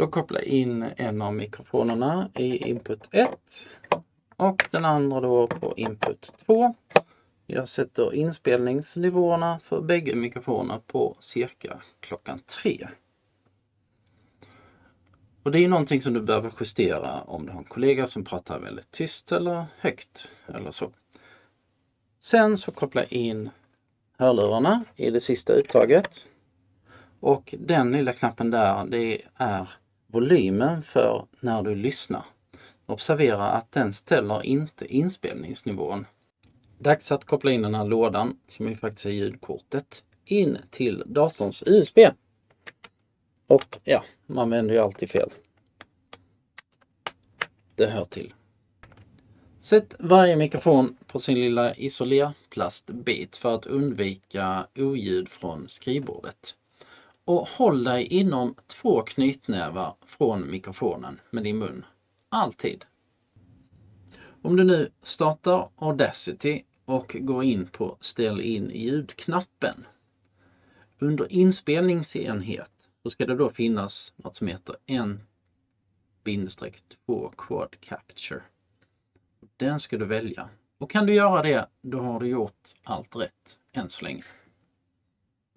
Då kopplar jag in en av mikrofonerna i input 1 och den andra då på input 2. Jag sätter inspelningsnivåerna för bägge mikrofonerna på cirka klockan 3. Och det är någonting som du behöver justera om du har en kollega som pratar väldigt tyst eller högt eller så. Sen så kopplar jag in hörlurarna i det sista uttaget. Och den lilla knappen där, det är volymen för när du lyssnar. Observera att den ställer inte inspelningsnivån. Dags att koppla in den här lådan, som ju faktiskt är ljudkortet, in till datorns USB. Och ja, man vänder ju alltid fel. Det hör till. Sätt varje mikrofon på sin lilla isolerplastbit för att undvika oljud från skrivbordet. Och håll dig inom två knytnävar från mikrofonen med din mun. Alltid. Om du nu startar Audacity och går in på ställ in ljudknappen. Under inspelningsenhet så ska det då finnas något som heter en 2 Quad Capture. Den ska du välja. Och kan du göra det, då har du gjort allt rätt än så länge.